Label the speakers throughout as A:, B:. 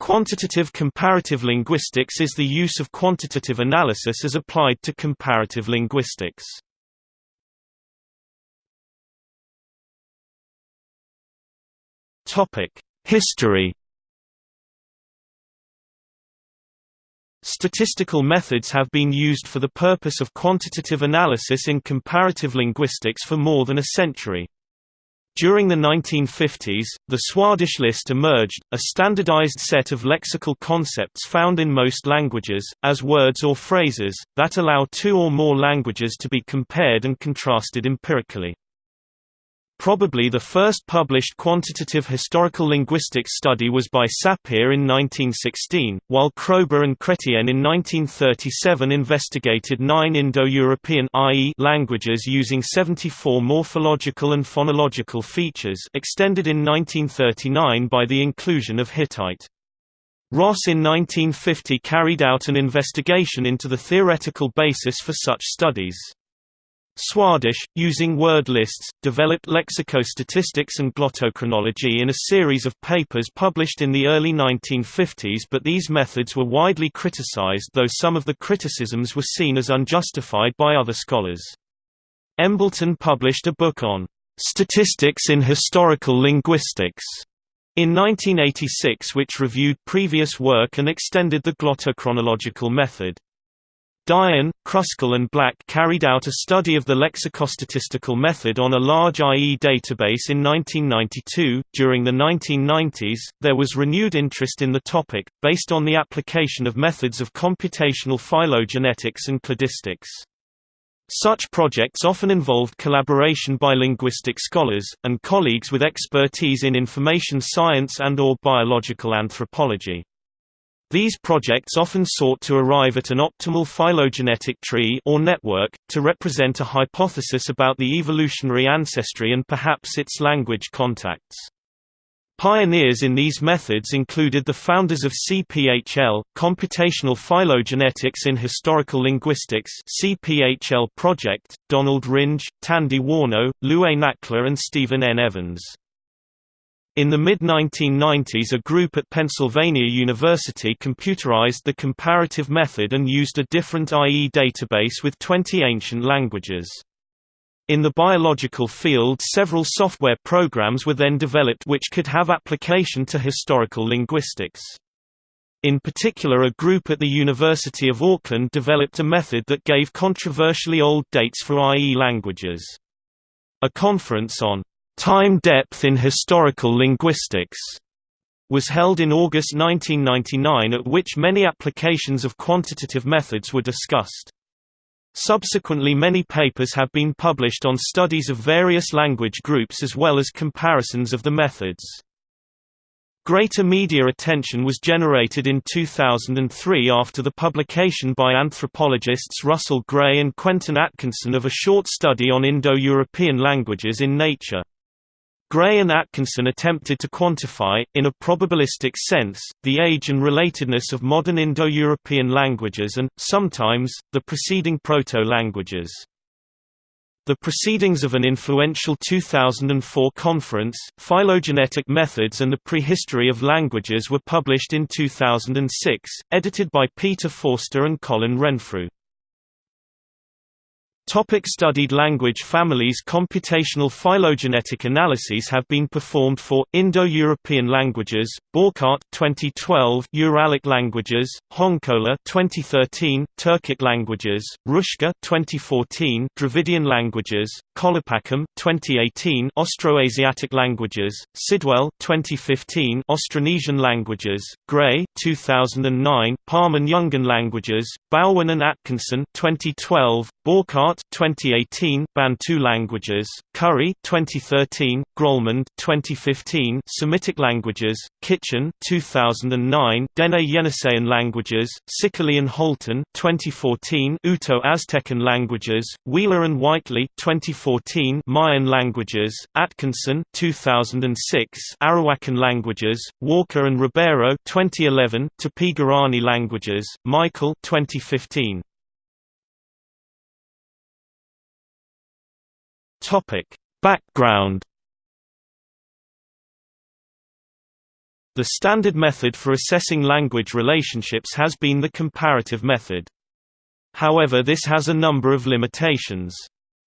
A: Quantitative comparative linguistics is the use of quantitative analysis as applied to comparative linguistics. History Statistical methods have been used for the purpose of quantitative analysis in comparative linguistics for more than a century. During the 1950s, the Swadesh list emerged, a standardized set of lexical concepts found in most languages, as words or phrases, that allow two or more languages to be compared and contrasted empirically. Probably the first published quantitative historical linguistics study was by Sapir in 1916, while Kroeber and Chrétien in 1937 investigated nine Indo-European languages using 74 morphological and phonological features extended in 1939 by the inclusion of Hittite. Ross in 1950 carried out an investigation into the theoretical basis for such studies. Swadesh, using word lists, developed lexicostatistics and glottochronology in a series of papers published in the early 1950s but these methods were widely criticized though some of the criticisms were seen as unjustified by other scholars. Embleton published a book on "'Statistics in Historical Linguistics' in 1986 which reviewed previous work and extended the glottochronological method. Dyen, Kruskal and Black carried out a study of the lexicostatistical method on a large IE database in 1992. During the 1990s, there was renewed interest in the topic, based on the application of methods of computational phylogenetics and cladistics. Such projects often involved collaboration by linguistic scholars, and colleagues with expertise in information science and or biological anthropology. These projects often sought to arrive at an optimal phylogenetic tree or network, to represent a hypothesis about the evolutionary ancestry and perhaps its language contacts. Pioneers in these methods included the founders of CPHL, Computational Phylogenetics in Historical Linguistics CPHL project, Donald Ringe, Tandy Warnow, Luay Nakhleh and Stephen N. Evans. In the mid-1990s a group at Pennsylvania University computerized the comparative method and used a different IE database with 20 ancient languages. In the biological field several software programs were then developed which could have application to historical linguistics. In particular a group at the University of Auckland developed a method that gave controversially old dates for IE languages. A conference on Time Depth in Historical Linguistics was held in August 1999 at which many applications of quantitative methods were discussed. Subsequently many papers have been published on studies of various language groups as well as comparisons of the methods. Greater media attention was generated in 2003 after the publication by anthropologists Russell Gray and Quentin Atkinson of a short study on Indo-European languages in Nature. Gray and Atkinson attempted to quantify, in a probabilistic sense, the age and relatedness of modern Indo-European languages and, sometimes, the preceding proto-languages. The proceedings of an influential 2004 conference, Phylogenetic Methods and the Prehistory of Languages were published in 2006, edited by Peter Forster and Colin Renfrew. Topic studied language families Computational phylogenetic analyses have been performed for, Indo-European languages, Bouckaert 2012 Uralic languages, Honkola 2013, Turkic languages, Hruschka 2014 Dravidian languages, Kolipakam 2018 Austroasiatic languages, Sidwell 2015 Austronesian languages, Gray 2009 Pama-Nyungan languages, Bowern and Atkinson 2012, Bouckaert 2018 Bantu languages, Currie 2013, Grollemund 2015 Semitic languages, Kitchen 2009 Dene Yeniseian languages, Sicoli and Holton 2014 Uto-Aztecan languages, Wheeler and Whiteley 2014 Mayan languages, Atkinson 2006 Arawakan languages, Walker and Ribeiro 2011 Tupi-Guarani languages, Michael 2015 Topic: Background The standard method for assessing language relationships has been the comparative method. However this has a number of limitations.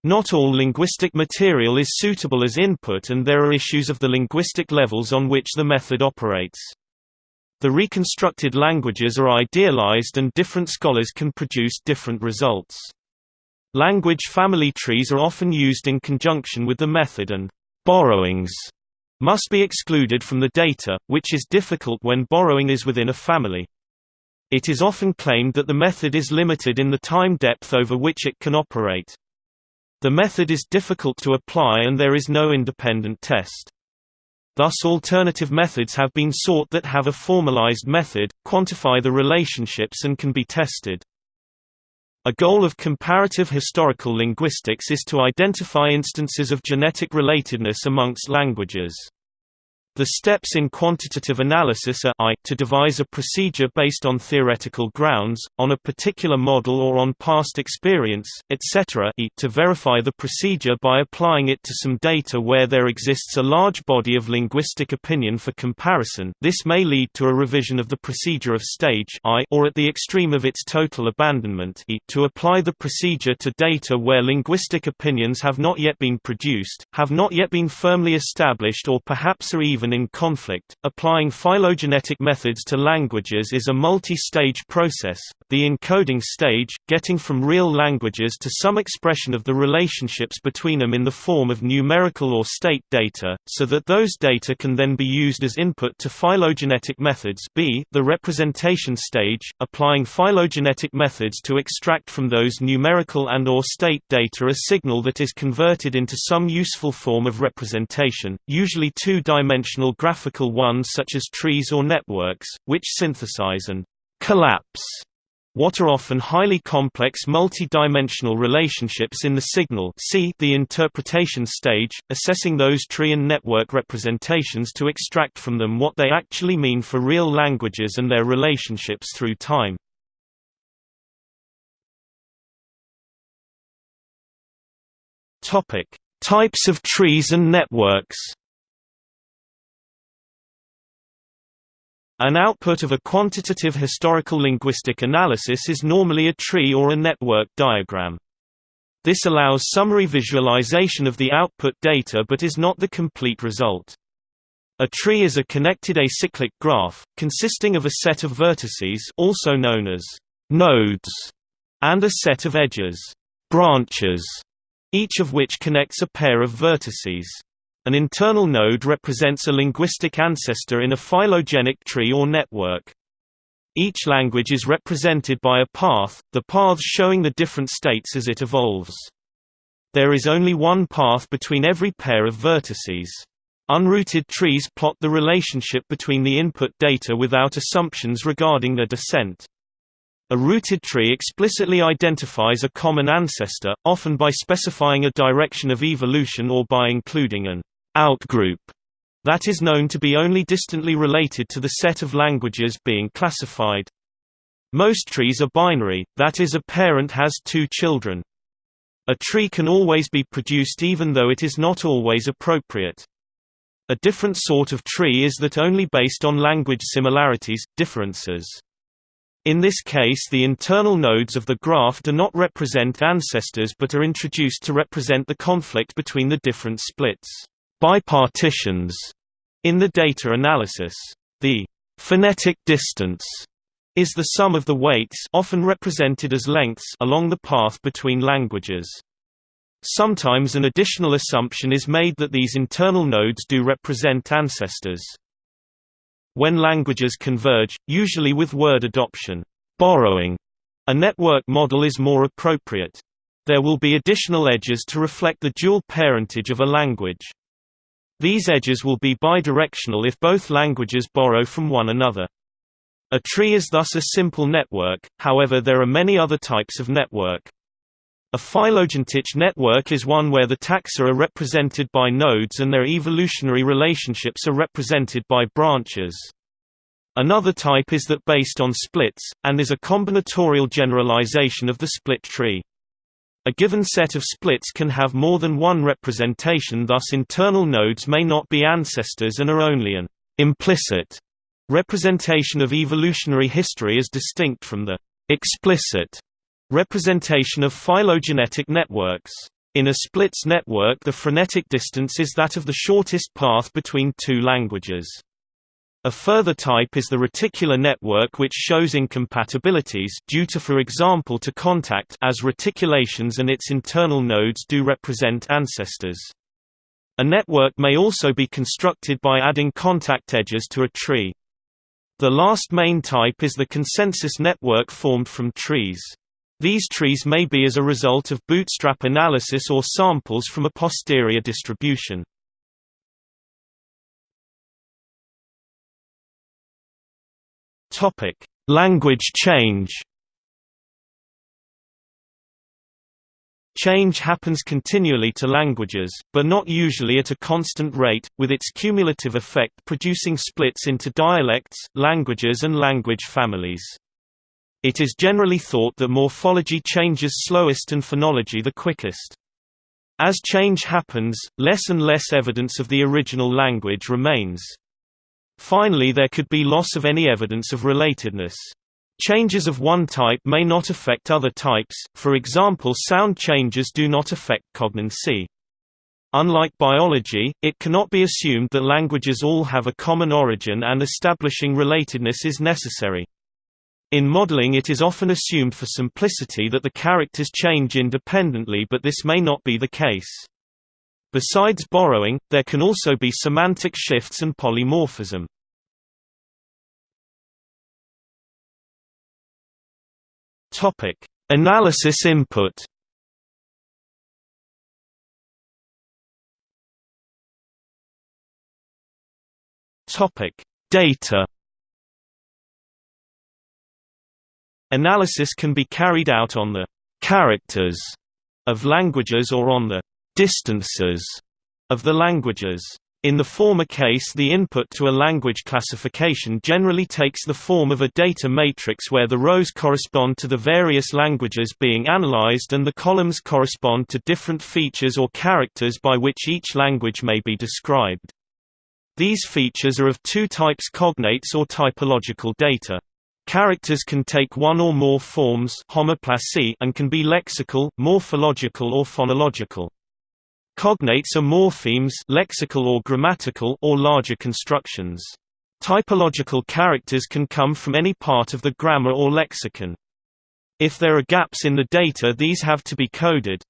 A: Not all linguistic material is suitable as input and there are issues of the linguistic levels on which the method operates. The reconstructed languages are idealized and different scholars can produce different results. Language family trees are often used in conjunction with the method and borrowings must be excluded from the data, which is difficult when borrowing is within a family. It is often claimed that the method is limited in the time depth over which it can operate. The method is difficult to apply and there is no independent test. Thus alternative methods have been sought that have a formalized method, quantify the relationships and can be tested. A goal of comparative historical linguistics is to identify instances of genetic relatedness amongst languages. The steps in quantitative analysis are I, to devise a procedure based on theoretical grounds, on a particular model or on past experience, etc. e, to verify the procedure by applying it to some data where there exists a large body of linguistic opinion for comparison this may lead to a revision of the procedure of stage I or at the extreme of its total abandonment e, to apply the procedure to data where linguistic opinions have not yet been produced, have not yet been firmly established or perhaps are even even in conflict. Applying phylogenetic methods to languages is a multi-stage process. The encoding stage, getting from real languages to some expression of the relationships between them in the form of numerical or state data, so that those data can then be used as input to phylogenetic methods. B. The representation stage, applying phylogenetic methods to extract from those numerical and or state data a signal that is converted into some useful form of representation, usually two-dimensional graphical ones such as trees or networks, which synthesize and collapse what are often highly complex multi-dimensional relationships in the signal see the interpretation stage, assessing those tree and network representations to extract from them what they actually mean for real languages and their relationships through time. Types of trees and networks An output of a quantitative historical linguistic analysis is normally a tree or a network diagram. This allows summary visualization of the output data but is not the complete result. A tree is a connected acyclic graph, consisting of a set of vertices also known as nodes, and a set of edges branches, each of which connects a pair of vertices. An internal node represents a linguistic ancestor in a phylogenetic tree or network. Each language is represented by a path, the paths showing the different states as it evolves. There is only one path between every pair of vertices. Unrooted trees plot the relationship between the input data without assumptions regarding their descent. A rooted tree explicitly identifies a common ancestor, often by specifying a direction of evolution or by including an outgroup that is known to be only distantly related to the set of languages being classified. Most trees are binary, that is a parent has two children. A tree can always be produced even though it is not always appropriate. A different sort of tree is that only based on language similarities, differences. In this case the internal nodes of the graph do not represent ancestors but are introduced to represent the conflict between the different splits bipartitions in the data analysis. The phenetic distance is the sum of the weights often represented as lengths along the path between languages. Sometimes an additional assumption is made that these internal nodes do represent ancestors. When languages converge, usually with word adoption, borrowing, a network model is more appropriate. There will be additional edges to reflect the dual parentage of a language. These edges will be bidirectional if both languages borrow from one another. A tree is thus a simple network, however there are many other types of network. A phylogenetic network is one where the taxa are represented by nodes and their evolutionary relationships are represented by branches. Another type is that based on splits, and is a combinatorial generalization of the split tree. A given set of splits can have more than one representation thus internal nodes may not be ancestors and are only an implicit Representation of evolutionary history is distinct from the explicit representation of phylogenetic networks. In a splits network the phenetic distance is that of the shortest path between two languages. A further type is the reticular network which shows incompatibilities due to for example to contact as reticulations and its internal nodes do represent ancestors. A network may also be constructed by adding contact edges to a tree. The last main type is the consensus network formed from trees. These trees may be as a result of bootstrap analysis or samples from a posterior distribution. Topic: Language change. Change happens continually to languages, but not usually at a constant rate, with its cumulative effect producing splits into dialects, languages and language families. It is generally thought that morphology changes slowest and phonology the quickest. As change happens, less and less evidence of the original language remains. Finally there could be loss of any evidence of relatedness. Changes of one type may not affect other types, for example sound changes do not affect cognacy. Unlike biology, it cannot be assumed that languages all have a common origin and establishing relatedness is necessary. In modeling it is often assumed for simplicity that the characters change independently but this may not be the case. Besides borrowing, there can also be semantic shifts and polymorphism. Topic: Analysis input. Topic: Data. Analysis can be carried out on the characters of languages or on the distances of the languages. In the former case the input to a language classification generally takes the form of a data matrix where the rows correspond to the various languages being analyzed and the columns correspond to different features or characters by which each language may be described. These features are of two types cognates or typological data. Characters can take one or more forms homoplasy and can be lexical, morphological or phonological. Cognates are morphemes lexical or grammatical or larger constructions. Typological characters can come from any part of the grammar or lexicon. If there are gaps in the data these have to be coded.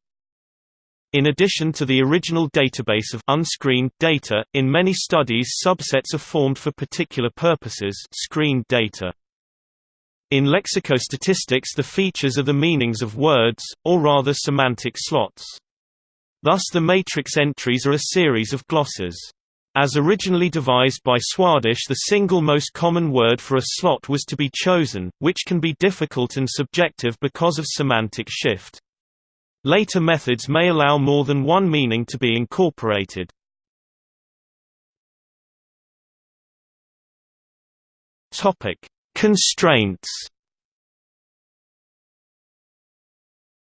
A: In addition to the original database of unscreened data, in many studies subsets are formed for particular purposes screened data. In lexicostatistics the features are the meanings of words, or rather semantic slots. Thus the matrix entries are a series of glosses. As originally devised by Swadesh the single most common word for a slot was to be chosen, which can be difficult and subjective because of semantic shift. Later methods may allow more than one meaning to be incorporated. Constraints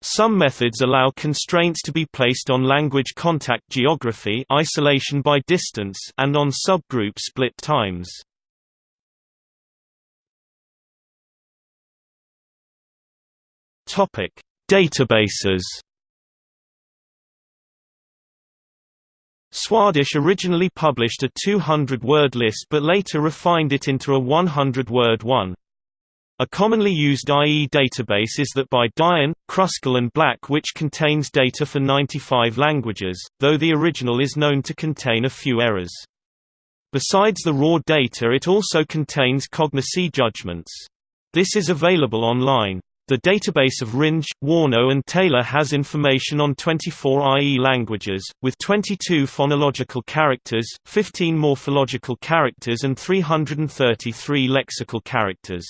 A: Some methods allow constraints to be placed on language contact geography isolation by distance and on subgroup split times. Topic: Databases Swadesh originally published a 200-word list but later refined it into a 100-word one. A commonly used IE database is that by Dyen, Kruskal and Black which contains data for 95 languages, though the original is known to contain a few errors. Besides the raw data it also contains cognacy judgments. This is available online. The database of Ringe, Warnow and Taylor has information on 24 IE languages, with 22 phonological characters, 15 morphological characters and 333 lexical characters.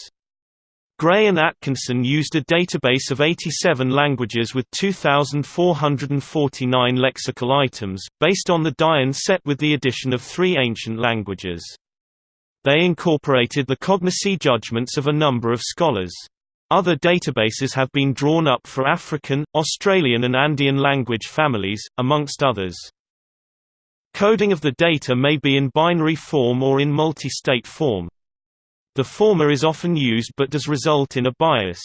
A: Gray and Atkinson used a database of 87 languages with 2,449 lexical items, based on the Dyen set with the addition of three ancient languages. They incorporated the cognacy judgments of a number of scholars. Other databases have been drawn up for African, Australian and Andean language families, amongst others. Coding of the data may be in binary form or in multi-state form. The former is often used but does result in a bias.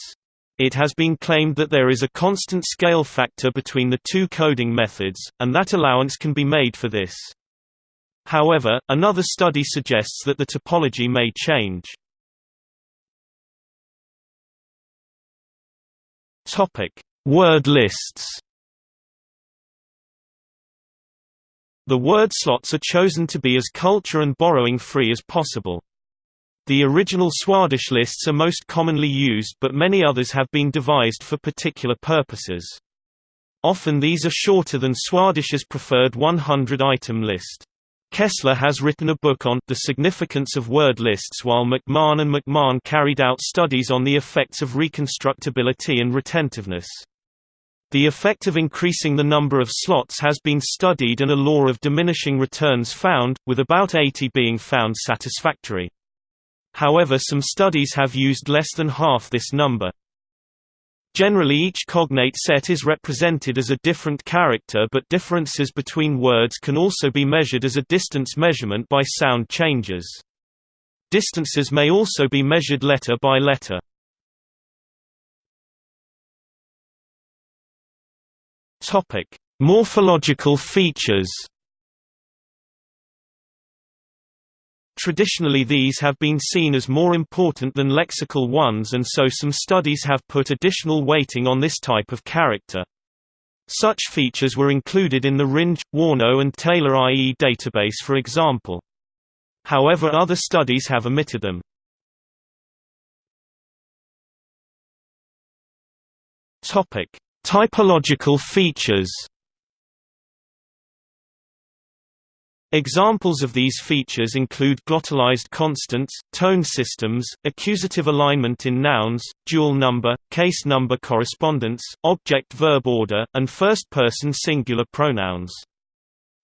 A: It has been claimed that there is a constant scale factor between the two coding methods, and that allowance can be made for this. However, another study suggests that the topology may change. Topic: Word lists The word slots are chosen to be as culture and borrowing free as possible. The original Swadesh lists are most commonly used but many others have been devised for particular purposes. Often these are shorter than Swadesh's preferred 100-item list. Kessler has written a book on the significance of word lists while McMahon and McMahon carried out studies on the effects of reconstructibility and retentiveness. The effect of increasing the number of slots has been studied and a law of diminishing returns found, with about 80 being found satisfactory. However some studies have used less than half this number. Generally each cognate set is represented as a different character but differences between words can also be measured as a distance measurement by sound changes. Distances may also be measured letter by letter. Morphological features. Traditionally these have been seen as more important than lexical ones and so some studies have put additional weighting on this type of character. Such features were included in the Ringe, Warnow and Taylor IE database for example. However other studies have omitted them. Topic: Typological features Examples of these features include glottalized consonants, tone systems, accusative alignment in nouns, dual number, case number correspondence, object-verb order, and first-person singular pronouns.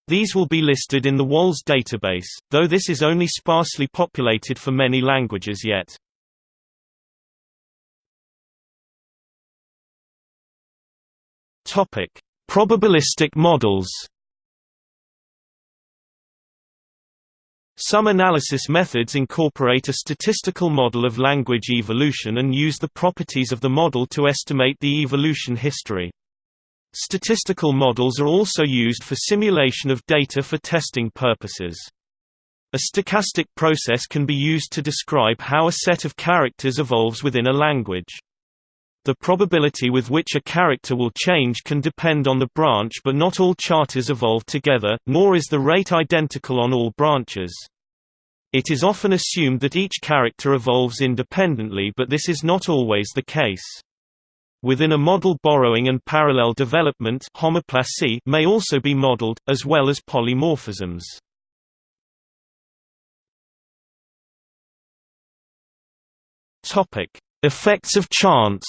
A: These will be listed in the WALS database, though this is only sparsely populated for many languages yet. Probabilistic models. Some analysis methods incorporate a statistical model of language evolution and use the properties of the model to estimate the evolution history. Statistical models are also used for simulation of data for testing purposes. A stochastic process can be used to describe how a set of characters evolves within a language. The probability with which a character will change can depend on the branch but not all charters evolve together, nor is the rate identical on all branches. It is often assumed that each character evolves independently but this is not always the case. Within a model borrowing and parallel development homoplasy may also be modeled, as well as polymorphisms. Effects of chance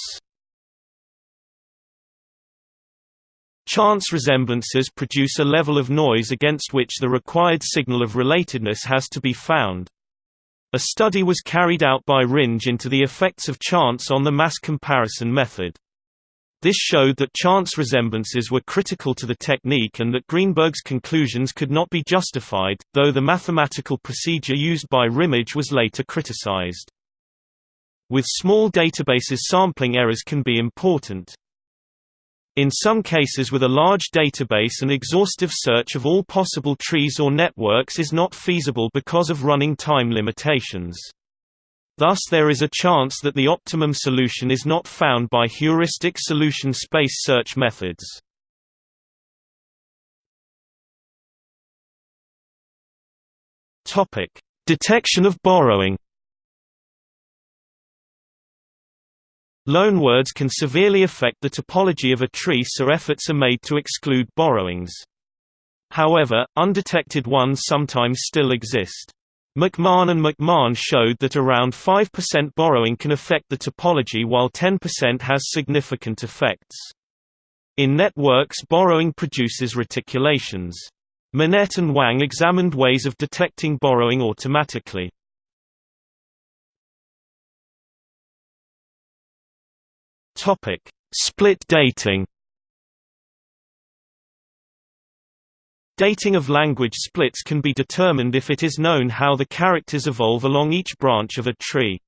A: Chance resemblances produce a level of noise against which the required signal of relatedness has to be found. A study was carried out by Ringe into the effects of chance on the mass comparison method. This showed that chance resemblances were critical to the technique and that Greenberg's conclusions could not be justified, though the mathematical procedure used by Ringe was later criticized. With small databases sampling errors can be important. In some cases with a large database an exhaustive search of all possible trees or networks is not feasible because of running time limitations. Thus there is a chance that the optimum solution is not found by heuristic solution space search methods. Detection of borrowing Loanwords can severely affect the topology of a tree so efforts are made to exclude borrowings. However, undetected ones sometimes still exist. McMahon and McMahon showed that around 5% borrowing can affect the topology while 10% has significant effects. In networks borrowing produces reticulations. Minett and Wang examined ways of detecting borrowing automatically. Topic: Split dating. Dating of language splits can be determined if it is known how the characters evolve along each branch of a tree.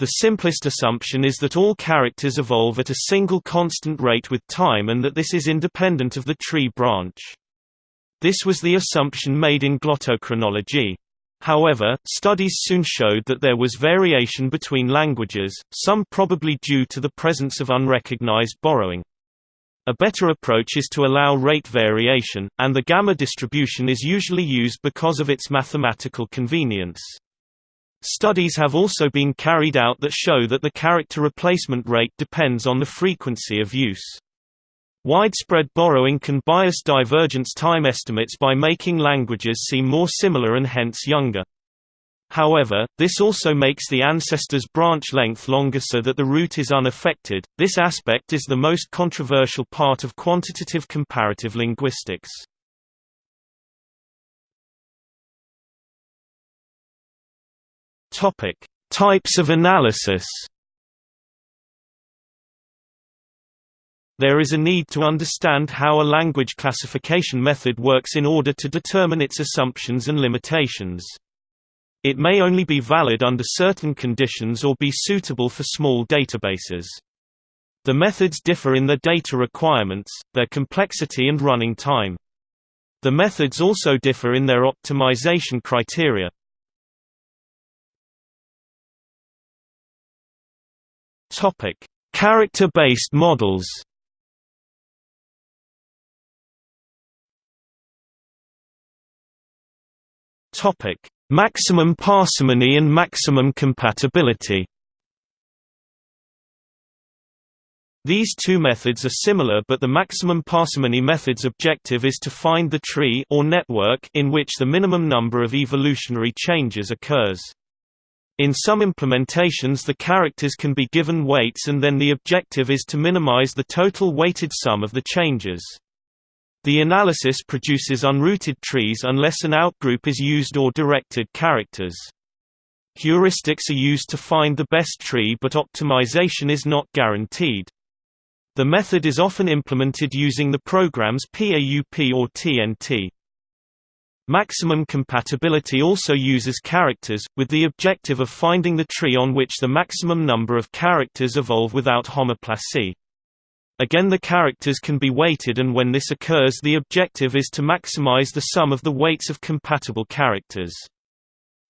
A: The simplest assumption is that all characters evolve at a single constant rate with time and that this is independent of the tree branch. This was the assumption made in glottochronology. However, studies soon showed that there was variation between languages, some probably due to the presence of unrecognized borrowing. A better approach is to allow rate variation, and the gamma distribution is usually used because of its mathematical convenience. Studies have also been carried out that show that the character replacement rate depends on the frequency of use. Widespread borrowing can bias divergence time estimates by making languages seem more similar and hence younger. However, this also makes the ancestor's branch length longer so that the root is unaffected. This aspect is the most controversial part of quantitative comparative linguistics. Topic: Types of analysis. There is a need to understand how a language classification method works in order to determine its assumptions and limitations. It may only be valid under certain conditions or be suitable for small databases. The methods differ in their data requirements, their complexity and running time. The methods also differ in their optimization criteria. Character-based models. Topic: Maximum parsimony and maximum compatibility. These two methods are similar but the maximum parsimony method's objective is to find the tree or network in which the minimum number of evolutionary changes occurs. In some implementations the characters can be given weights and then the objective is to minimize the total weighted sum of the changes. The analysis produces unrooted trees unless an outgroup is used or directed characters. Heuristics are used to find the best tree but optimization is not guaranteed. The method is often implemented using the programs PAUP or TNT. Maximum compatibility also uses characters, with the objective of finding the tree on which the maximum number of characters evolve without homoplasy. Again the characters can be weighted and when this occurs the objective is to maximize the sum of the weights of compatible characters.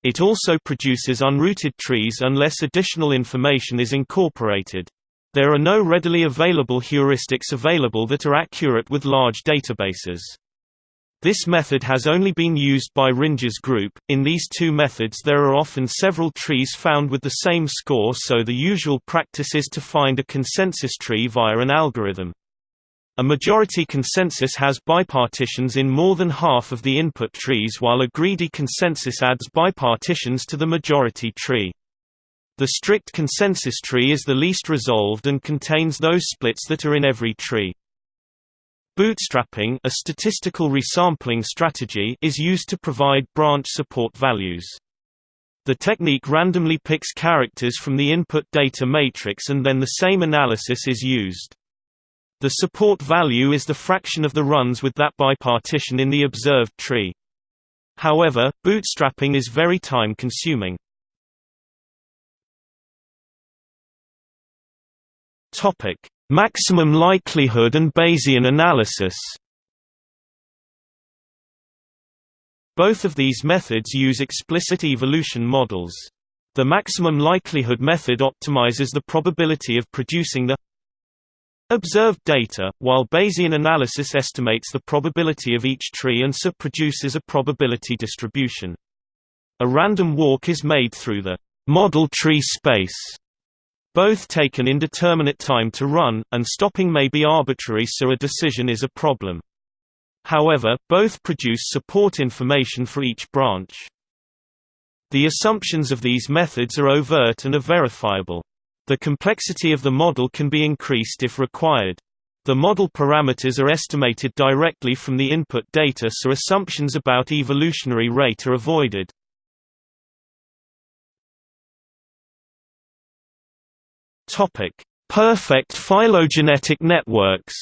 A: It also produces unrooted trees unless additional information is incorporated. There are no readily available heuristics available that are accurate with large databases. This method has only been used by Ringe's group. In these two methods, there are often several trees found with the same score, so the usual practice is to find a consensus tree via an algorithm. A majority consensus has bipartitions in more than half of the input trees while a greedy consensus adds bipartitions to the majority tree. The strict consensus tree is the least resolved and contains those splits that are in every tree. Bootstrapping a statistical resampling strategy is used to provide branch support values. The technique randomly picks characters from the input data matrix and then the same analysis is used. The support value is the fraction of the runs with that bipartition in the observed tree. However, bootstrapping is very time-consuming. Topic: Maximum likelihood and Bayesian analysis Both of these methods use explicit evolution models. The maximum likelihood method optimizes the probability of producing the observed data, while Bayesian analysis estimates the probability of each tree and so produces a probability distribution. A random walk is made through the model tree space both take an indeterminate time to run, and stopping may be arbitrary so a decision is a problem. However, both produce support information for each branch. The assumptions of these methods are overt and are verifiable. The complexity of the model can be increased if required. The model parameters are estimated directly from the input data so assumptions about evolutionary rate are avoided. Topic: Perfect phylogenetic networks.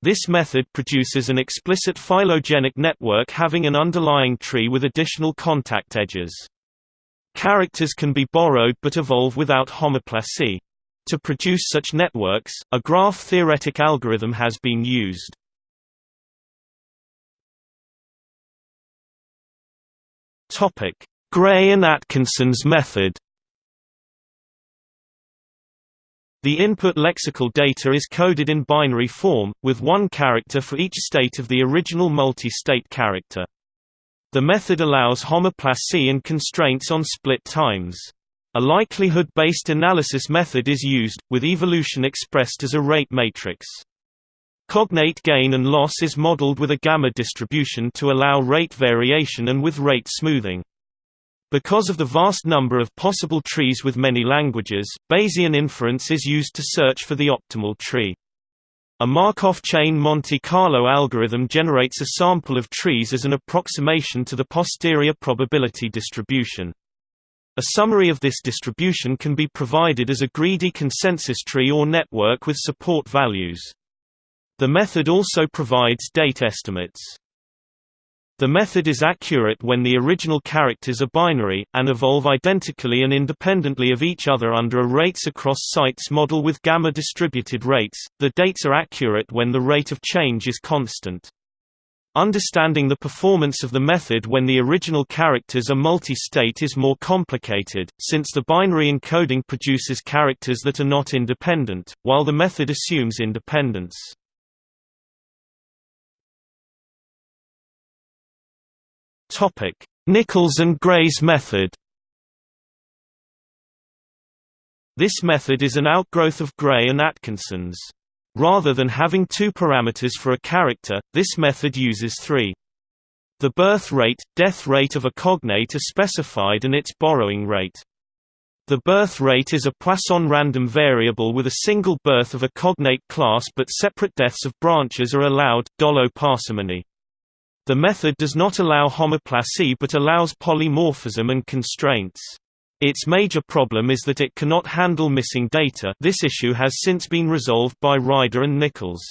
A: This method produces an explicit phylogenetic network having an underlying tree with additional contact edges. Characters can be borrowed but evolve without homoplasy. To produce such networks, a graph-theoretic algorithm has been used. Gray and Atkinson's method The input lexical data is coded in binary form, with one character for each state of the original multi-state character. The method allows homoplasy and constraints on split times. A likelihood-based analysis method is used, with evolution expressed as a rate matrix. Cognate gain and loss is modeled with a gamma distribution to allow rate variation and with rate smoothing. Because of the vast number of possible trees with many languages, Bayesian inference is used to search for the optimal tree. A Markov chain Monte Carlo algorithm generates a sample of trees as an approximation to the posterior probability distribution. A summary of this distribution can be provided as a greedy consensus tree or network with support values. The method also provides date estimates. The method is accurate when the original characters are binary, and evolve identically and independently of each other under a rates across sites model with gamma distributed rates. The dates are accurate when the rate of change is constant. Understanding the performance of the method when the original characters are multi-state is more complicated, since the binary encoding produces characters that are not independent, while the method assumes independence. Topic: Nichols and Gray's method. This method is an outgrowth of Gray and Atkinson's. Rather than having two parameters for a character, this method uses three. The birth rate, death rate of a cognate are specified and its borrowing rate. The birth rate is a Poisson random variable with a single birth of a cognate class but separate deaths of branches are allowed, Dollo parsimony. The method does not allow homoplasy but allows polymorphism and constraints. Its major problem is that it cannot handle missing data this issue has since been resolved by Ryder and Nichols.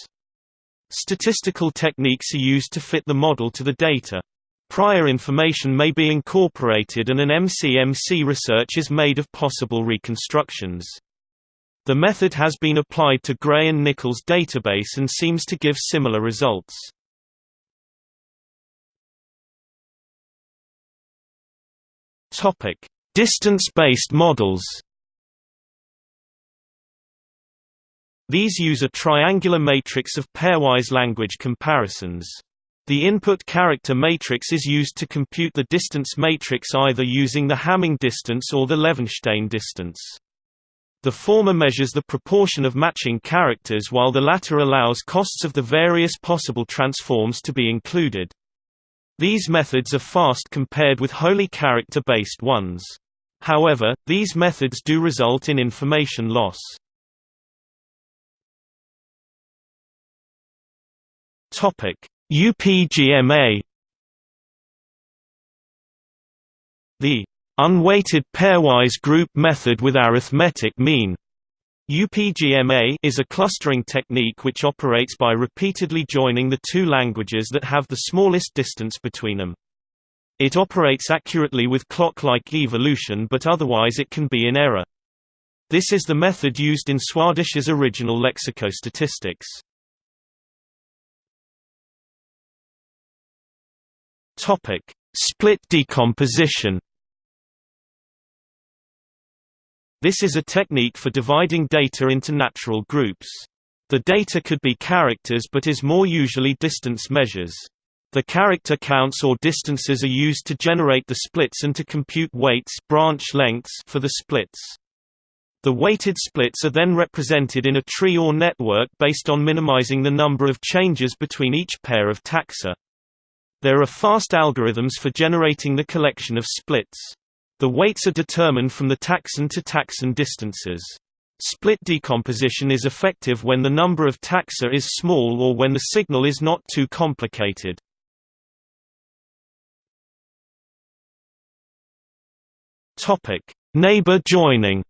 A: Statistical techniques are used to fit the model to the data. Prior information may be incorporated and an MCMC research is made of possible reconstructions. The method has been applied to Gray and Nichols database and seems to give similar results. Distance-based models. These use a triangular matrix of pairwise language comparisons. The input character matrix is used to compute the distance matrix either using the Hamming distance or the Levenshtein distance. The former measures the proportion of matching characters while the latter allows costs of the various possible transforms to be included. These methods are fast compared with wholly character-based ones. However, these methods do result in information loss. UPGMA The unweighted pairwise group method with arithmetic mean UPGMA is a clustering technique which operates by repeatedly joining the two languages that have the smallest distance between them. It operates accurately with clock-like evolution but otherwise it can be in error. This is the method used in Swadesh's original lexicostatistics. Split decomposition This is a technique for dividing data into natural groups. The data could be characters but is more usually distance measures. The character counts or distances are used to generate the splits and to compute weights branch lengths for the splits. The weighted splits are then represented in a tree or network based on minimizing the number of changes between each pair of taxa. There are fast algorithms for generating the collection of splits. The weights are determined from the taxon to taxon distances. Split decomposition is effective when the number of taxa is small or when the signal is not too complicated. Neighbor joining.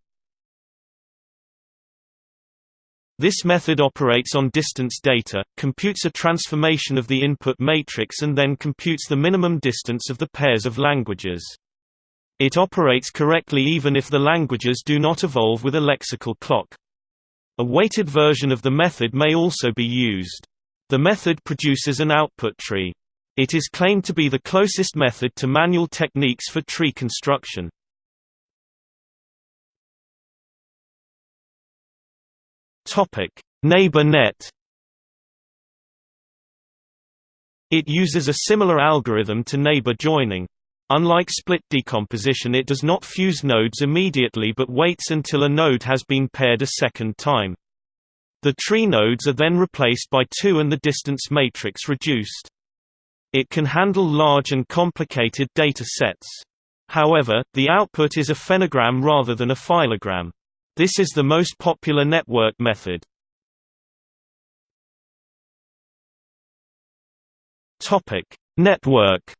A: This method operates on distance data, computes a transformation of the input matrix and then computes the minimum distance of the pairs of languages. It operates correctly even if the languages do not evolve with a lexical clock. A weighted version of the method may also be used. The method produces an output tree. It is claimed to be the closest method to manual techniques for tree construction. NeighborNet. It uses a similar algorithm to neighbor joining. Unlike split decomposition it does not fuse nodes immediately but waits until a node has been paired a second time. The tree nodes are then replaced by two and the distance matrix reduced. It can handle large and complicated data sets. However, the output is a phenogram rather than a phylogram. This is the most popular network method. Network.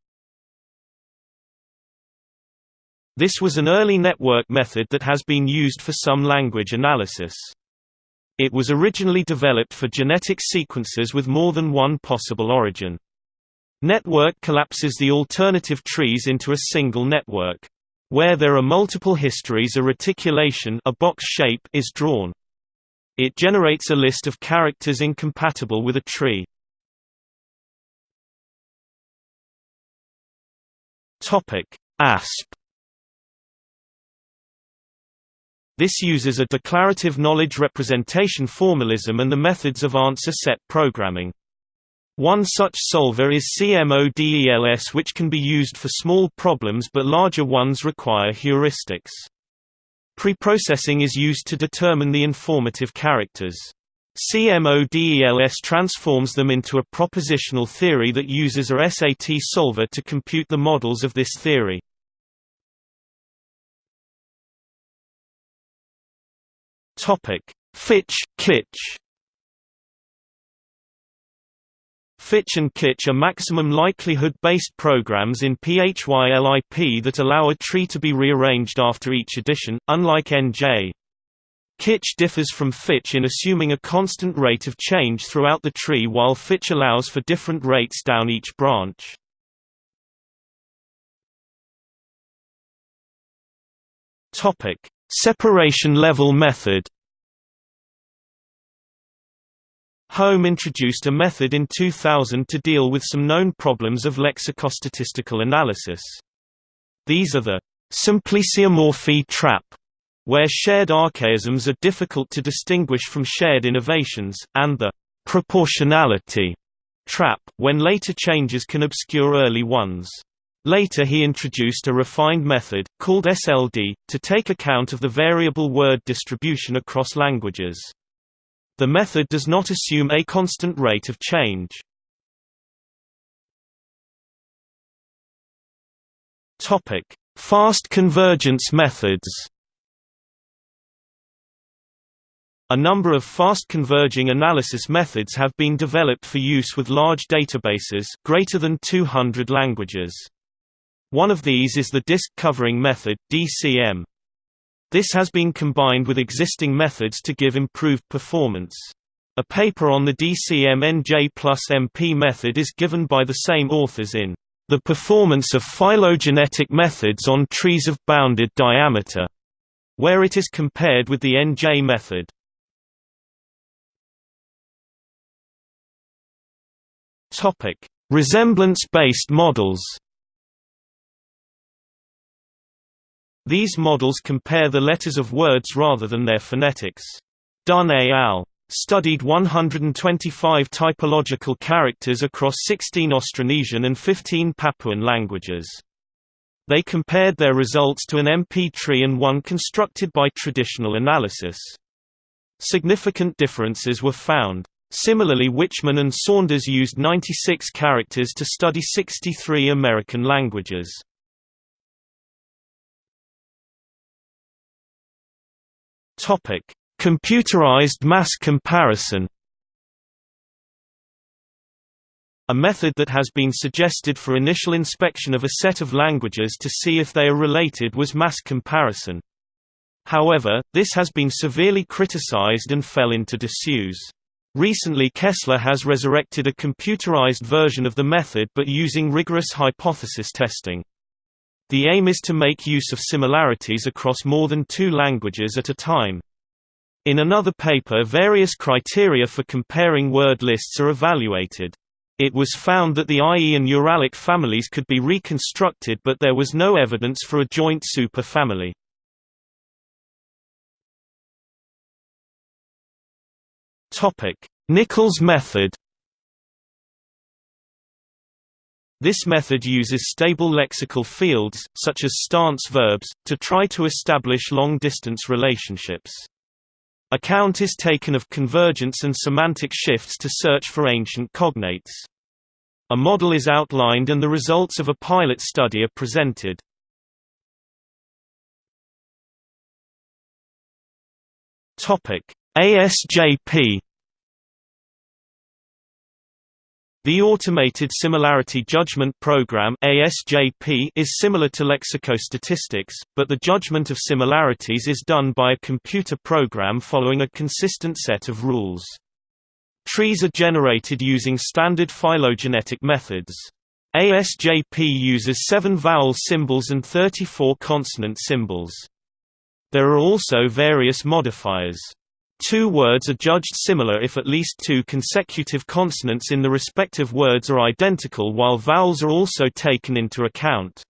A: This was an early network method that has been used for some language analysis. It was originally developed for genetic sequences with more than one possible origin. Network collapses the alternative trees into a single network. Where there are multiple histories a reticulation a box shape is drawn. It generates a list of characters incompatible with a tree. ASP This uses a declarative knowledge representation formalism and the methods of answer set programming. One such solver is CMODELS which can be used for small problems but larger ones require heuristics. Preprocessing is used to determine the informative characters. CMODELS transforms them into a propositional theory that uses a SAT solver to compute the models of this theory. Fitch, Kitch Fitch and Kitch are maximum likelihood-based programs in PHYLIP that allow a tree to be rearranged after each addition, unlike NJ. Kitch differs from Fitch in assuming a constant rate of change throughout the tree while Fitch allows for different rates down each branch. Separation level method Holm introduced a method in 2000 to deal with some known problems of lexicostatistical analysis. These are the symplesiomorphy trap, where shared archaisms are difficult to distinguish from shared innovations, and the proportionality trap, when later changes can obscure early ones. Later he introduced a refined method, called SLD, to take account of the variable word distribution across languages. The method does not assume a constant rate of change. Fast convergence methods. A number of fast converging analysis methods have been developed for use with large databases greater than 200 languages. One of these is the disk covering method DCM. This has been combined with existing methods to give improved performance. A paper on the DCM-NJ plus MP method is given by the same authors in The Performance of Phylogenetic Methods on Trees of Bounded Diameter, where it is compared with the NJ method. Resemblance-based models These models compare the letters of words rather than their phonetics. Dunn et al. studied 125 typological characters across 16 Austronesian and 15 Papuan languages. They compared their results to an MP tree and one constructed by traditional analysis. Significant differences were found. Similarly Wichmann and Saunders used 96 characters to study 63 American languages. Topic: Computerized mass comparison. A method that has been suggested for initial inspection of a set of languages to see if they are related was mass comparison. However, this has been severely criticized and fell into disuse. Recently Kessler has resurrected a computerized version of the method but using rigorous hypothesis testing. The aim is to make use of similarities across more than two languages at a time. In another paper various criteria for comparing word lists are evaluated. It was found that the IE and Uralic families could be reconstructed but there was no evidence for a joint superfamily. Nichols method This method uses stable lexical fields, such as stance verbs, to try to establish long-distance relationships. Account is taken of convergence and semantic shifts to search for ancient cognates. A model is outlined and the results of a pilot study are presented. ASJP The Automated Similarity Judgment Program ASJP is similar to lexicostatistics, but the judgment of similarities is done by a computer program following a consistent set of rules. Trees are generated using standard phylogenetic methods. ASJP uses seven vowel symbols and 34 consonant symbols. There are also various modifiers. Two words are judged similar if at least two consecutive consonants in the respective words are identical while vowels are also taken into account.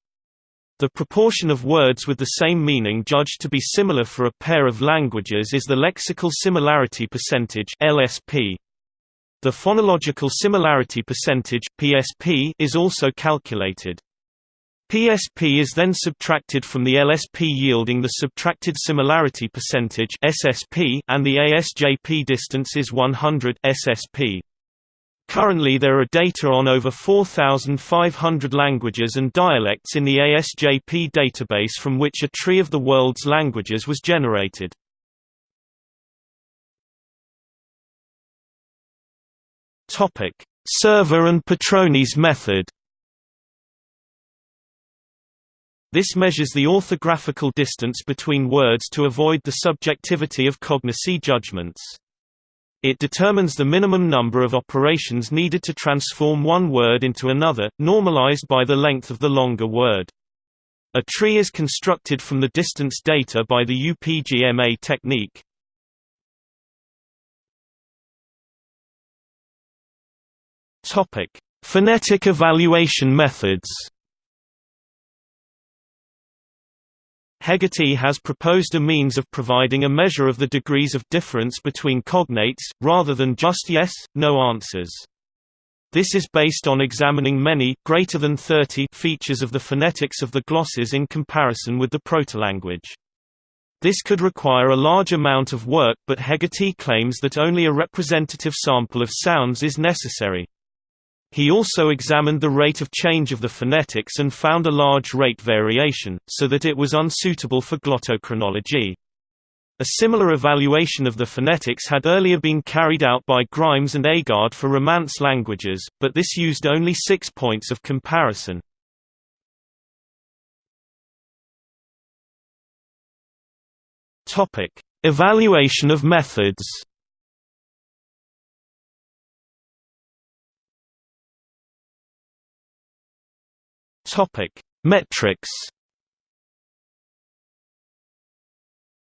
A: The proportion of words with the same meaning judged to be similar for a pair of languages is the lexical similarity percentage LSP. The phonological similarity percentage PSP is also calculated. PSP is then subtracted from the LSP yielding the subtracted similarity percentage SSP and the ASJP distance is 100 SSP. Currently there are data on over 4,500 languages and dialects in the ASJP database from which a tree of the world's languages was generated. Serva and Petroni's method This measures the orthographical distance between words to avoid the subjectivity of cognacy judgments. It determines the minimum number of operations needed to transform one word into another, normalized by the length of the longer word. A tree is constructed from the distance data by the UPGMA technique. Phonetic evaluation methods Heggarty has proposed a means of providing a measure of the degrees of difference between cognates, rather than just yes, no answers. This is based on examining many greater than 30 features of the phonetics of the glosses in comparison with the protolanguage. This could require a large amount of work but Heggarty claims that only a representative sample of sounds is necessary. He also examined the rate of change of the phonetics and found a large rate variation, so that it was unsuitable for glottochronology. A similar evaluation of the phonetics had earlier been carried out by Grimes and Agard for Romance languages, but this used only six points of comparison. Evaluation of methods Topic: Metrics.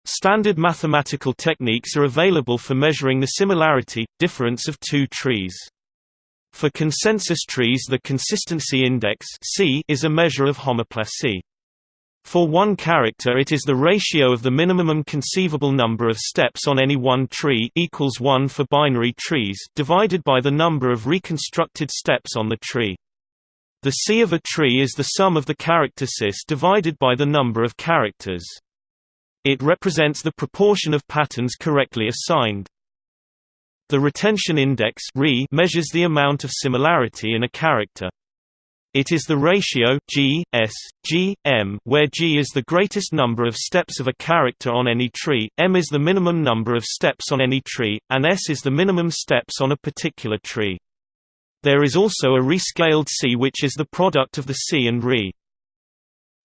A: Standard mathematical techniques are available for measuring the similarity difference of two trees. For consensus trees the consistency index C is a measure of homoplasy. For one character it is the ratio of the minimum conceivable number of steps on any one tree equals 1 for binary trees divided by the number of reconstructed steps on the tree. The C of a tree is the sum of the character cis divided by the number of characters. It represents the proportion of patterns correctly assigned. The retention index measures the amount of similarity in a character. It is the ratio G, S, G, M, where G is the greatest number of steps of a character on any tree, M is the minimum number of steps on any tree, and S is the minimum steps on a particular tree. There is also a rescaled C which is the product of the C and Re.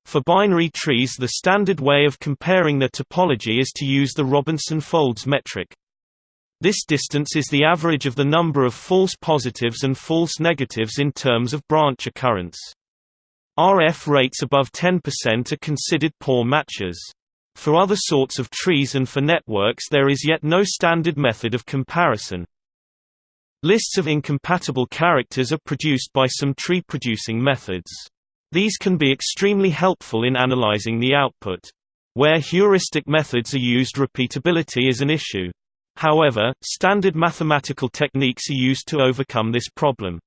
A: For binary trees the standard way of comparing their topology is to use the Robinson-Foulds metric. This distance is the average of the number of false positives and false negatives in terms of branch occurrence. RF rates above 10% are considered poor matches. For other sorts of trees and for networks there is yet no standard method of comparison. Lists of incompatible characters are produced by some tree-producing methods. These can be extremely helpful in analyzing the output. Where heuristic methods are used repeatability is an issue. However, standard mathematical techniques are used to overcome this problem.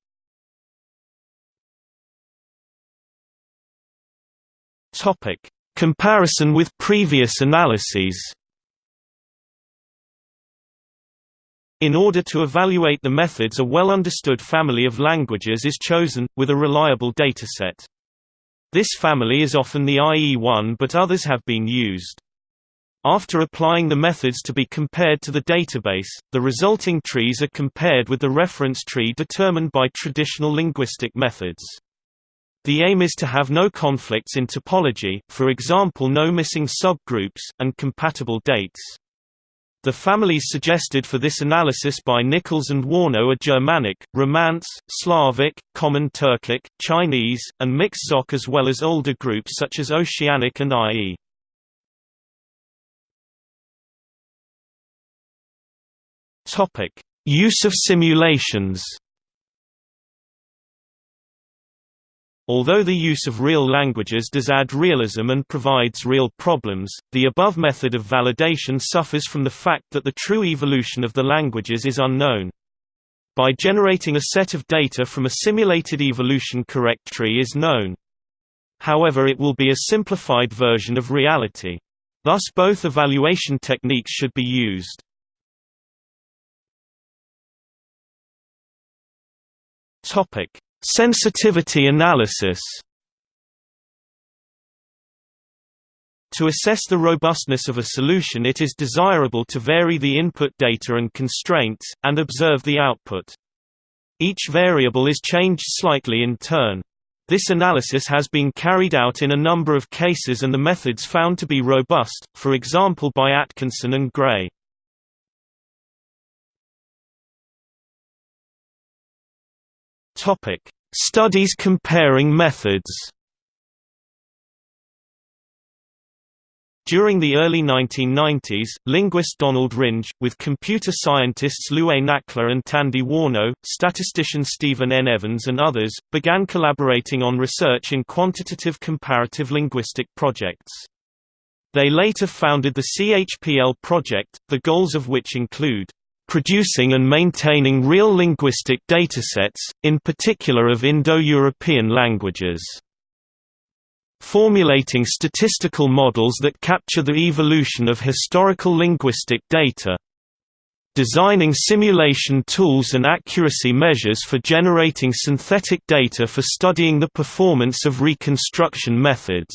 A: Comparison with previous analyses. In order to evaluate the methods a well-understood family of languages is chosen, with a reliable dataset. This family is often the IE1 but others have been used. After applying the methods to be compared to the database, the resulting trees are compared with the reference tree determined by traditional linguistic methods. The aim is to have no conflicts in topology, for example no missing subgroups, and compatible dates. The families suggested for this analysis by Nichols and Warnow are Germanic, Romance, Slavic, Common Turkic, Chinese, and Mixed as well as older groups such as Oceanic and IE. Use of simulations Although the use of real languages does add realism and provides real problems, the above method of validation suffers from the fact that the true evolution of the languages is unknown. By generating a set of data from a simulated evolution correct tree is known. However it will be a simplified version of reality. Thus both evaluation techniques should be used. Topic: Sensitivity analysis To assess the robustness of a solution it is desirable to vary the input data and constraints, and observe the output. Each variable is changed slightly in turn. This analysis has been carried out in a number of cases and the methods found to be robust, for example by Atkinson and Gray. Topic: Studies comparing methods. During the early 1990s, linguist Donald Ringe, with computer scientists Luay Nakhleh and Tandy Warnow, statistician Stephen N. Evans and others, began collaborating on research in quantitative comparative linguistic projects. They later founded the CHPL project, the goals of which include producing and maintaining real linguistic datasets, in particular of Indo-European languages. Formulating statistical models that capture the evolution of historical linguistic data. Designing simulation tools and accuracy measures for generating synthetic data for studying the performance of reconstruction methods.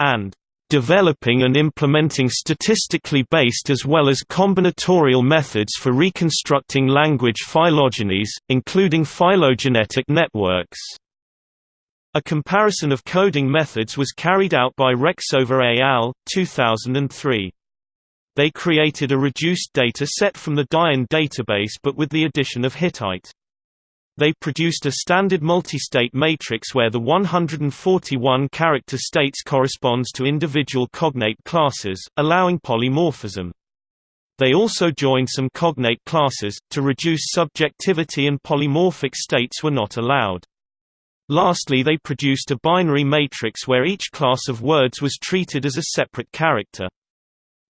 A: And developing and implementing statistically based as well as combinatorial methods for reconstructing language phylogenies, including phylogenetic networks. A comparison of coding methods was carried out by Rexová et al. 2003. They created a reduced data set from the Dyen database but with the addition of Hittite. They produced a standard multi-state matrix where the 141 character states corresponds to individual cognate classes, allowing polymorphism. They also joined some cognate classes, to reduce subjectivity and polymorphic states were not allowed. Lastly they produced a binary matrix where each class of words was treated as a separate character.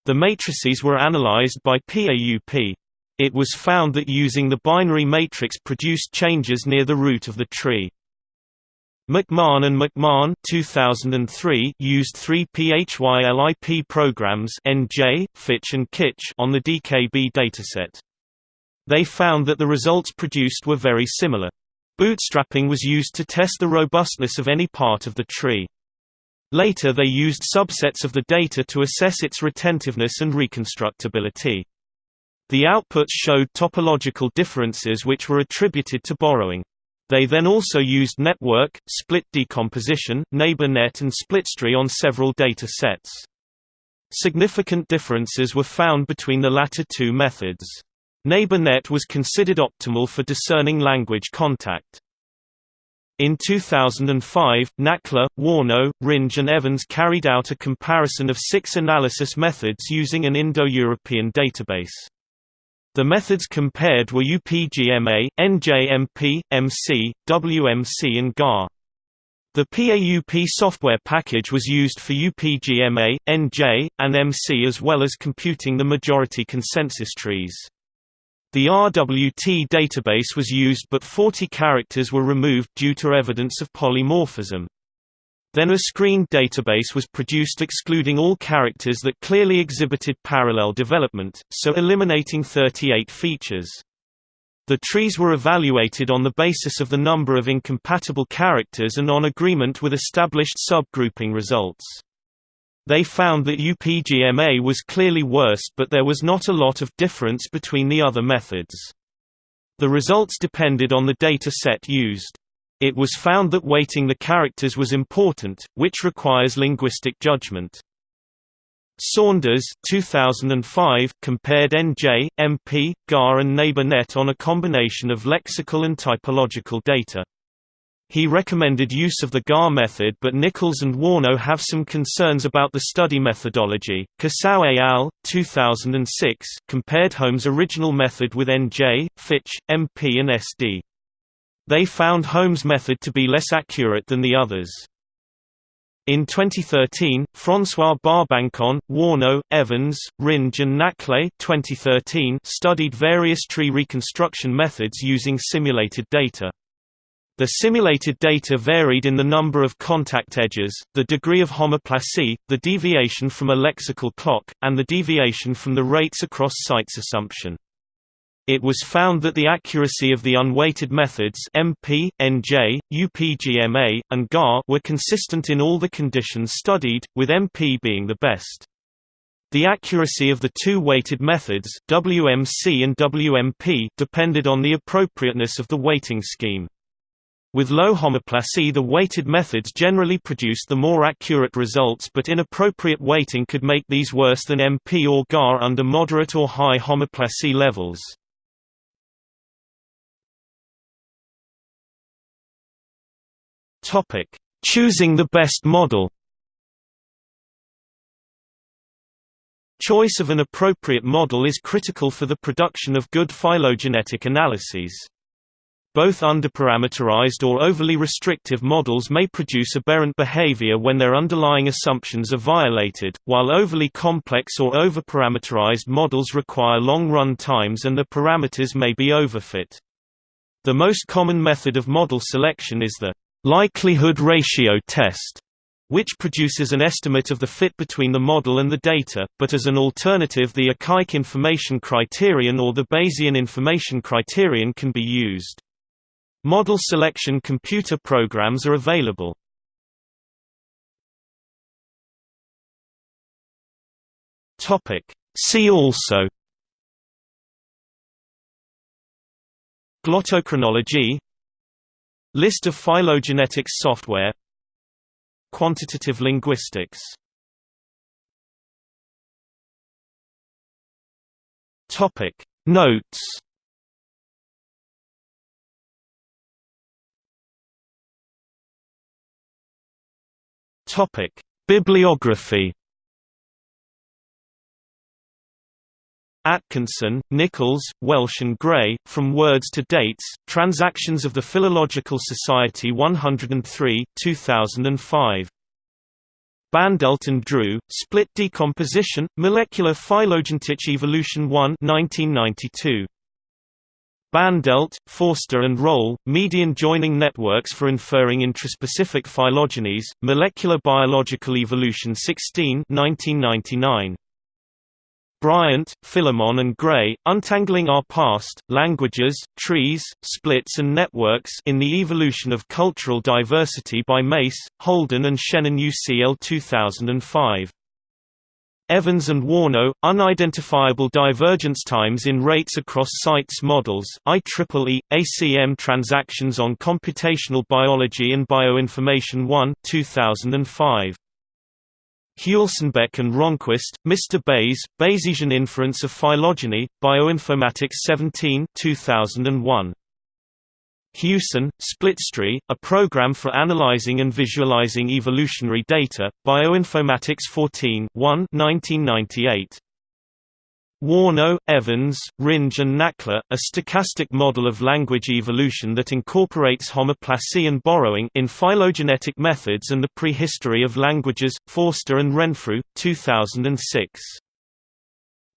A: The matrices were analyzed by PAUP. It was found that using the binary matrix produced changes near the root of the tree. McMahon and McMahon 2003 used three PHYLIP programs NJ, Fitch and Kitch on the DKB dataset. They found that the results produced were very similar. Bootstrapping was used to test the robustness of any part of the tree. Later they used subsets of the data to assess its retentiveness and reconstructability. The outputs showed topological differences which were attributed to borrowing. They then also used network, split decomposition, neighbor net and splitstree on several data sets. Significant differences were found between the latter two methods. NeighborNet was considered optimal for discerning language contact. In 2005, Nakhleh, Warnow, Ringe and Evans carried out a comparison of six analysis methods using an Indo-European database. The methods compared were UPGMA, NJMP, MC, WMC and GAR. The PAUP software package was used for UPGMA, NJ, and MC as well as computing the majority consensus trees. The RWT database was used but 40 characters were removed due to evidence of polymorphism. Then a screened database was produced excluding all characters that clearly exhibited parallel development, so eliminating 38 features. The trees were evaluated on the basis of the number of incompatible characters and on agreement with established subgrouping results. They found that UPGMA was clearly worse but there was not a lot of difference between the other methods. The results depended on the data set used. It was found that weighting the characters was important, which requires linguistic judgment. Saunders 2005 compared NJ, MP, GAR and NeighborNet on a combination of lexical and typological data. He recommended use of the GAR method but Nichols and Warnow have some concerns about the study methodology. Cysouw et al. 2006 compared Holm's original method with NJ, Fitch, MP and SD. They found Holm's method to be less accurate than the others. In 2013, François Barbancon, Warnow, Evans, Ringe and Nakhleh 2013 studied various tree reconstruction methods using simulated data. The simulated data varied in the number of contact edges, the degree of homoplasy, the deviation from a lexical clock, and the deviation from the rates across sites assumption. It was found that the accuracy of the unweighted methods MP, NJ, UPGMA, and GAR were consistent in all the conditions studied, with MP being the best. The accuracy of the two weighted methods WMC and WMP depended on the appropriateness of the weighting scheme. With low homoplasy the weighted methods generally produced the more accurate results but inappropriate weighting could make these worse than MP or GAR under moderate or high homoplasy levels. Choosing the best model Choice of an appropriate model is critical for the production of good phylogenetic analyses. Both underparameterized or overly restrictive models may produce aberrant behavior when their underlying assumptions are violated, while overly complex or overparameterized models require long run times and the parameters may be overfit. The most common method of model selection is the likelihood ratio test, which produces an estimate of the fit between the model and the data, but as an alternative the Akaike information criterion or the Bayesian information criterion can be used. Model selection computer programs are available. See also Glottochronology List of phylogenetics software. Quantitative linguistics. Topic. Notes. Topic: Bibliography. Atkinson, Nichols, Welch and Gray, From Words to Dates, Transactions of the Philological Society 103, 2005. Bandelt and Dress, Split Decomposition, Molecular Phylogenetic Evolution 1 1992. Bandelt, Forster and Roll, Median Joining Networks for Inferring Intraspecific Phylogenies, Molecular Biological Evolution 16 1999. Bryant, Filimon and Gray, Untangling Our Past, Languages, Trees, Splits and Networks in the Evolution of Cultural Diversity by Mace, Holden and Shannon UCL 2005. Evans and Warnow, Unidentifiable Divergence Times in Rates Across Sites Models IEEE, ACM Transactions on Computational Biology and Bioinformation 1 2005. Huelsenbeck and Ronquist, Mr. Bayes, Bayesian Inference of Phylogeny, Bioinformatics 17 2001. Huson, Splitstree, a program for analyzing and visualizing evolutionary data, Bioinformatics 14 1 1998. Warnow, Evans, Ringe and Nakhleh, a stochastic model of language evolution that incorporates homoplasy and borrowing in phylogenetic methods and the prehistory of languages, Forster and Renfrew, 2006.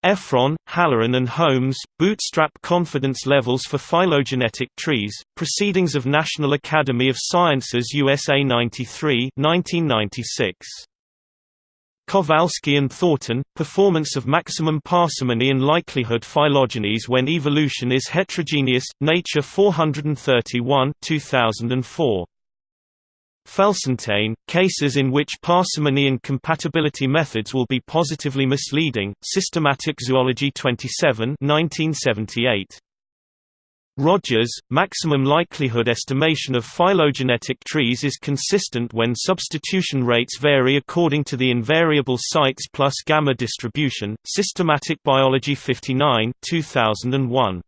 A: Efron, Halloran and Holmes, Bootstrap Confidence Levels for Phylogenetic Trees, Proceedings of National Academy of Sciences USA 93 1996. Kolaczkowski and Thornton, Performance of Maximum Parsimony and Likelihood Phylogenies when Evolution is Heterogeneous, Nature 431 2004. Felsenstein, Cases in which parsimony and compatibility methods will be positively misleading, Systematic Zoology 27 1978. Rogers, maximum likelihood estimation of phylogenetic trees is consistent when substitution rates vary according to the invariable sites plus gamma distribution, Systematic Biology 59 2001.